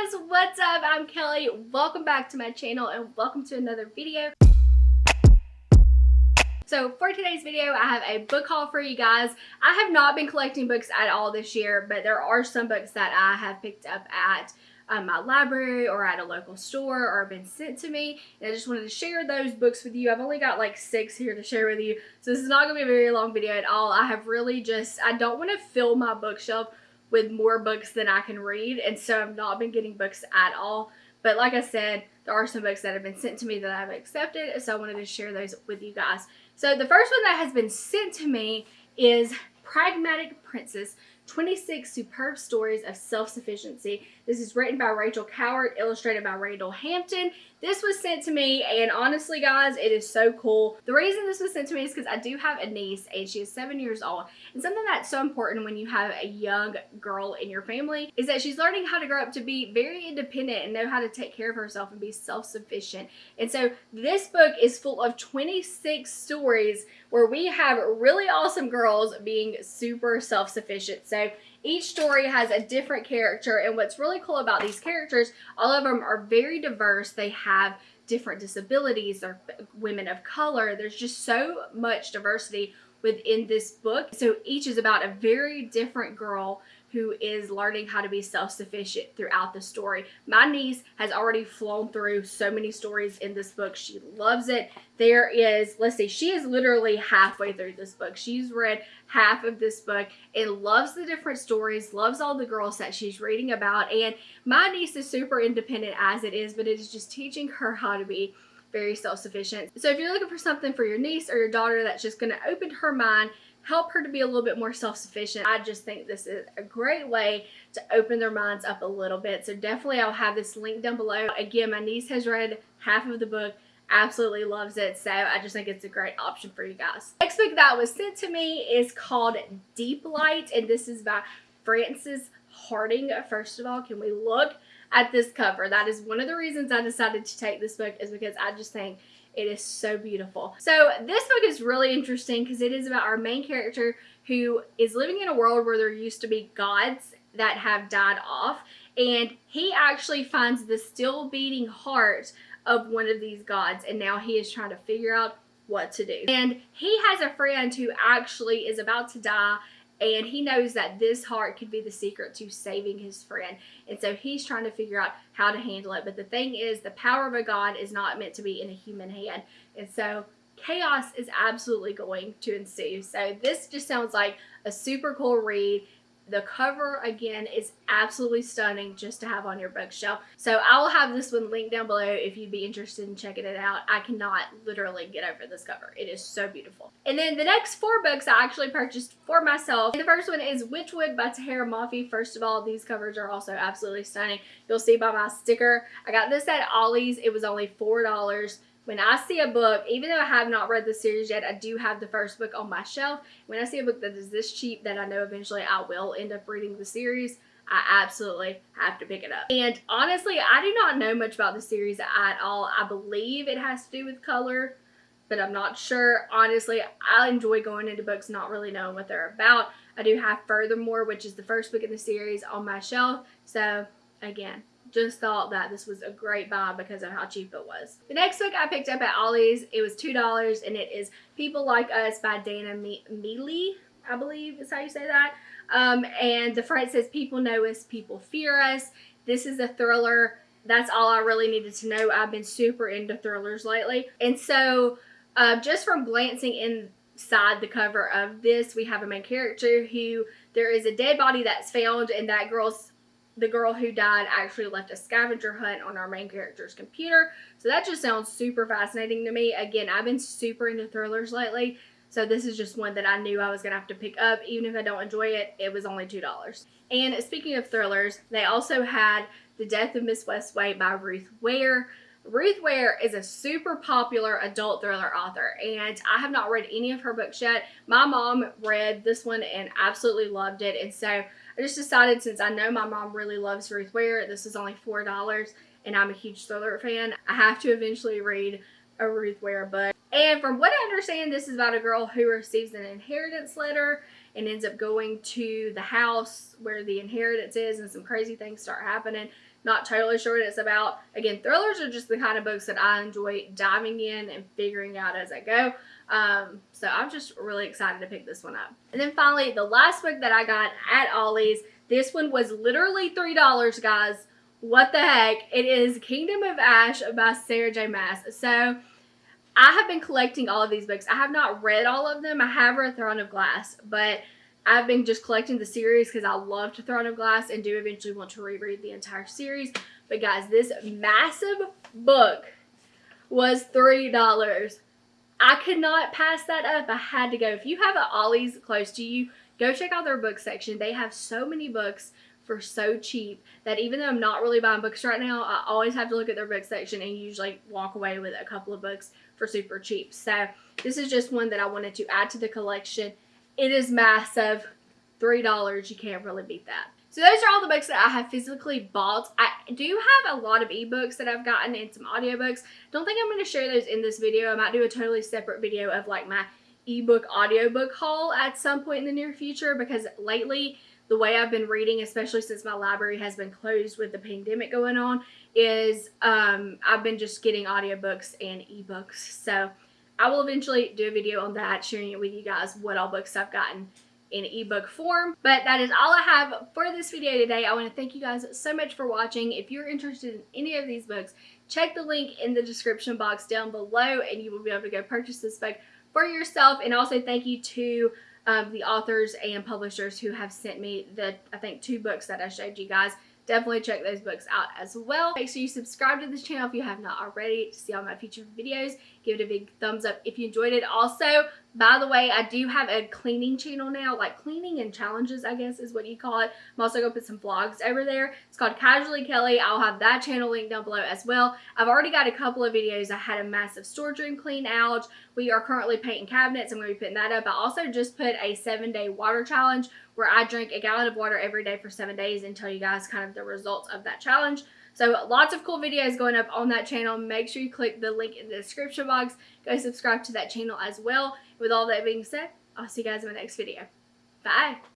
guys, what's up? I'm Kelly. Welcome back to my channel and welcome to another video. So for today's video, I have a book haul for you guys. I have not been collecting books at all this year, but there are some books that I have picked up at um, my library or at a local store or been sent to me. And I just wanted to share those books with you. I've only got like six here to share with you. So this is not going to be a very long video at all. I have really just, I don't want to fill my bookshelf with more books than I can read. And so I've not been getting books at all. But like I said, there are some books that have been sent to me that I've accepted. So I wanted to share those with you guys. So the first one that has been sent to me is Pragmatic Princess 26 Superb Stories of Self-Sufficiency. This is written by Rachel Coward, illustrated by Randall Hampton. This was sent to me, and honestly, guys, it is so cool. The reason this was sent to me is because I do have a niece, and she is seven years old. And something that's so important when you have a young girl in your family is that she's learning how to grow up to be very independent and know how to take care of herself and be self-sufficient. And so this book is full of 26 stories where we have really awesome girls being super self-sufficient. So each story has a different character and what's really cool about these characters, all of them are very diverse. They have different disabilities, they're women of color. There's just so much diversity within this book. So each is about a very different girl who is learning how to be self-sufficient throughout the story. My niece has already flown through so many stories in this book. She loves it. There is, let's see, she is literally halfway through this book. She's read half of this book and loves the different stories, loves all the girls that she's reading about. And my niece is super independent as it is, but it is just teaching her how to be very self-sufficient. So if you're looking for something for your niece or your daughter that's just going to open her mind help her to be a little bit more self-sufficient. I just think this is a great way to open their minds up a little bit. So definitely I'll have this link down below. Again, my niece has read half of the book absolutely loves it so I just think it's a great option for you guys. Next book that was sent to me is called Deep Light and this is by Frances Hardinge. First of all, can we look at this cover? That is one of the reasons I decided to take this book is because I just think it is so beautiful. So this book is really interesting because it is about our main character who is living in a world where there used to be gods that have died off and he actually finds the still beating heart of one of these gods and now he is trying to figure out what to do. And he has a friend who actually is about to die and he knows that this heart could be the secret to saving his friend. And so he's trying to figure out how to handle it. But the thing is, the power of a God is not meant to be in a human hand. And so chaos is absolutely going to ensue. So this just sounds like a super cool read. The cover, again, is absolutely stunning just to have on your bookshelf. So I will have this one linked down below if you'd be interested in checking it out. I cannot literally get over this cover. It is so beautiful. And then the next four books I actually purchased for myself. The first one is Whichwood by Tahereh Mafi. First of all, these covers are also absolutely stunning. You'll see by my sticker. I got this at Ollie's. It was only $4 when I see a book, even though I have not read the series yet, I do have the first book on my shelf. When I see a book that is this cheap that I know eventually I will end up reading the series, I absolutely have to pick it up. And honestly, I do not know much about the series at all. I believe it has to do with color, but I'm not sure. Honestly, I enjoy going into books not really knowing what they're about. I do have Furthermore, which is the first book in the series on my shelf. So again, just thought that this was a great buy because of how cheap it was. The next book I picked up at Ollie's, it was $2 and it is People Like Us by Dana Mele, I believe is how you say that. Um, and the front says, people know us, people fear us. This is a thriller. That's all I really needed to know. I've been super into thrillers lately. And so uh, just from glancing inside the cover of this, we have a main character who there is a dead body that's found and that girl's the girl who died actually left a scavenger hunt on our main character's computer. So that just sounds super fascinating to me. Again, I've been super into thrillers lately. So this is just one that I knew I was going to have to pick up. Even if I don't enjoy it, it was only $2. And speaking of thrillers, they also had The Death of Miss Westaway by Ruth Ware. Ruth Ware is a super popular adult thriller author and I have not read any of her books yet. My mom read this one and absolutely loved it and so I just decided since I know my mom really loves Ruth Ware, this is only $4 and I'm a huge thriller fan, I have to eventually read a Ruth Ware book. And from what I understand, this is about a girl who receives an inheritance letter and ends up going to the house where the inheritance is and some crazy things start happening. Not totally sure what it's about. Again, thrillers are just the kind of books that I enjoy diving in and figuring out as I go. Um, so I'm just really excited to pick this one up. And then finally, the last book that I got at Ollie's, this one was literally $3, guys. What the heck? It is Kingdom of Ash by Sarah J Maas. So I have been collecting all of these books. I have not read all of them. I have read Throne of Glass, but I've been just collecting the series because I loved Throne of Glass and do eventually want to reread the entire series. But guys, this massive book was $3. I could not pass that up. I had to go. If you have an Ollie's close to you, go check out their book section. They have so many books for so cheap that even though I'm not really buying books right now, I always have to look at their book section and usually walk away with a couple of books for super cheap. So this is just one that I wanted to add to the collection. It is massive. $3. You can't really beat that. So those are all the books that I have physically bought. I do have a lot of ebooks that I've gotten and some audiobooks. Don't think I'm going to share those in this video. I might do a totally separate video of like my ebook audiobook haul at some point in the near future because lately the way I've been reading, especially since my library has been closed with the pandemic going on, is um, I've been just getting audiobooks and ebooks. So I will eventually do a video on that, sharing it with you guys what all books I've gotten in ebook form. But that is all I have for this video today. I want to thank you guys so much for watching. If you're interested in any of these books, check the link in the description box down below and you will be able to go purchase this book for yourself. And also thank you to um, the authors and publishers who have sent me the, I think, two books that I showed you guys. Definitely check those books out as well. Make sure you subscribe to this channel if you have not already to see all my future videos. Give it a big thumbs up if you enjoyed it. Also, by the way, I do have a cleaning channel now, like cleaning and challenges, I guess is what you call it. I'm also going to put some vlogs over there. It's called Casually Kelly. I'll have that channel linked down below as well. I've already got a couple of videos. I had a massive storage room clean out. We are currently painting cabinets. I'm going to be putting that up. I also just put a seven day water challenge where I drink a gallon of water every day for seven days and tell you guys kind of the results of that challenge. So lots of cool videos going up on that channel. Make sure you click the link in the description box. Go subscribe to that channel as well. With all that being said, I'll see you guys in my next video. Bye.